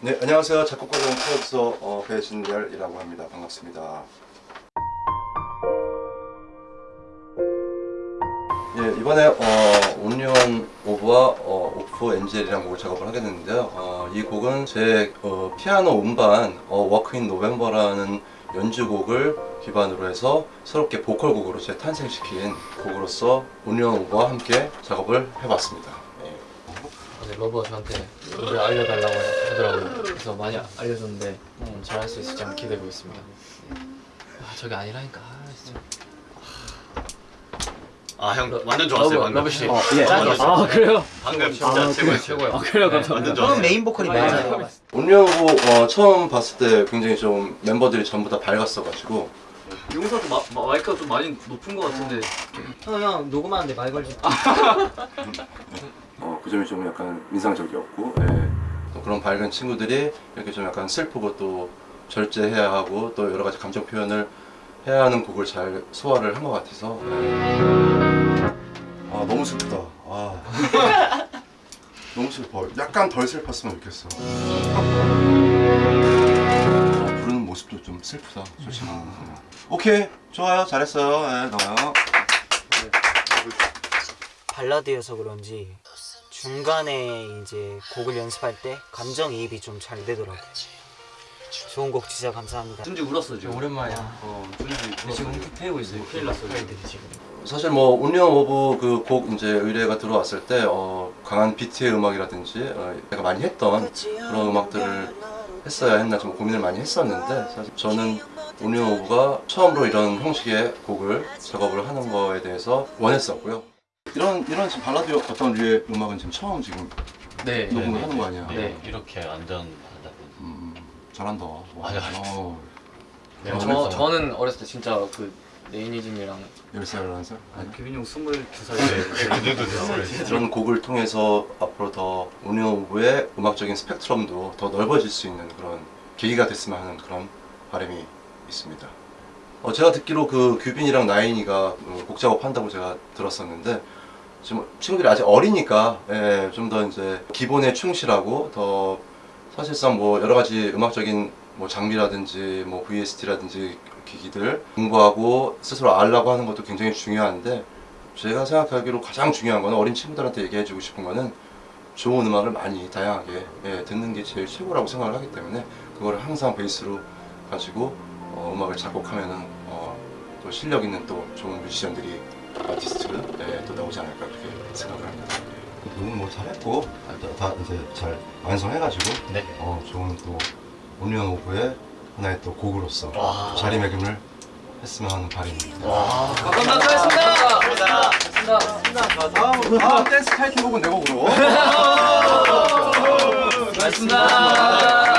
네, 안녕하세요. 작곡가 겸 프로듀서 어, 배진열이라고 합니다. 반갑습니다. 예, 이번에 어, 온리원오브와 어, Off Angel이라는 곡을 작업을 하게 됐는데요. 어, 이 곡은 제 어, 피아노 음반 어, Walk in November라는 연주곡을 기반으로 해서 새롭게 보컬곡으로 재탄생시킨 곡으로서 온리원오브와 함께 작업을 해봤습니다. 러버가 저한테 노래 알려달라고 하더라고요. 그래서 많이 알려줬는데 음, 잘할 수 있을지 한번 기대해 보겠습니다. 아 저게 아니라니까 아, 진짜. 아형 완전 좋았어요 방금 러브 씨. 어, 예. 아 그래요? 방금 진짜 최고였어요 최고요. 아, 그래요, 감사합니다. 좋았어요 처음 메인 보컬이 네. 맞아요. 온리언 오브 어, 처음 봤을 때 굉장히 좀 멤버들이 전부 다 밝았어가지고 용사도 마, 마, 마이크가 좀 많이 높은 것 같은데 형, 형, 녹음하는데 말 걸지. 어, 그 점이 좀 약간 인상적이었고 예. 또 그런 밝은 친구들이 이렇게 좀 약간 슬프고 또 절제해야 하고 또 여러 가지 감정 표현을 해야 하는 곡을 잘 소화를 한 것 같아서 예. 아 너무 슬프다. 아. 너무 슬퍼. 약간 덜 슬펐으면 좋겠어. 아, 부르는 모습도 좀 슬프다 솔직히. 오케이. 좋아요. 잘했어요. 예, 나와요 발라드여서 그런지 중간에 이제 곡을 연습할 때 감정이입이 좀 잘 되더라고요. 좋은 곡 진짜 감사합니다. 준지 울었어 지금 오랜만이야. 어 준지 울었어 지금 훅 패고 있어요. 큰일 났어 팬들이 지금. 사실 뭐 온리원오브 그 곡 이제 의뢰가 들어왔을 때 어, 강한 비트의 음악이라든지 어, 내가 많이 했던 그런 음악들을 했어야 했나 좀 고민을 많이 했었는데 사실 저는 온리언 오브가 처음으로 이런 형식의 곡을 작업을 하는 거에 대해서 원했었고요. 이런 이런 지금 발라드 어떤 류의 음악은 지금 처음 지금 네. 녹음을 하는 거 아니야? 네. 이렇게 완전 음, 잘한다. 와, 아니, 아니. 어, 네, 어, 저 저는 어렸을 때 진짜 그 네이니즘이랑 10살, 11살? 아니. 규빈이 형 22살 이런 곡을 통해서 앞으로 더 온리언 오브의 음악적인 스펙트럼도 더 넓어질 수 있는 그런 계기가 됐으면 하는 그런 바람이 있습니다. 어, 제가 듣기로 그 규빈이랑 나인이가 어, 곡 작업한다고 제가 들었었는데 지금 친구들이 아직 어리니까 예, 좀 더 이제 기본에 충실하고 더 사실상 뭐 여러 가지 음악적인 뭐 장비라든지 뭐 VST라든지 기기들 공부하고 스스로 알라고 하는 것도 굉장히 중요한데 제가 생각하기로 가장 중요한 거는 어린 친구들한테 얘기해주고 싶은 거는 좋은 음악을 많이 다양하게 예, 듣는 게 제일 최고라고 생각을 하기 때문에 그거를 항상 베이스로 가지고 어, 음악을 작곡하면은 어, 또 실력 있는 또 좋은 뮤지션들이 아티스트 예, 또 나오지 않을까 그렇게 생각을 합니다. 오늘 뭐 잘했고 다 이제 잘 완성해가지고 네. 어, 좋은 또 온리언 오브의 하나의 또 곡으로서 자리매김을 했으면 하는 바람입니다. 감사합니다. 수고하셨습니다. 수고하셨습니다. 자, 다음, 다음 댄스 타이틀곡은 내 곡으로. 수고하셨습니다.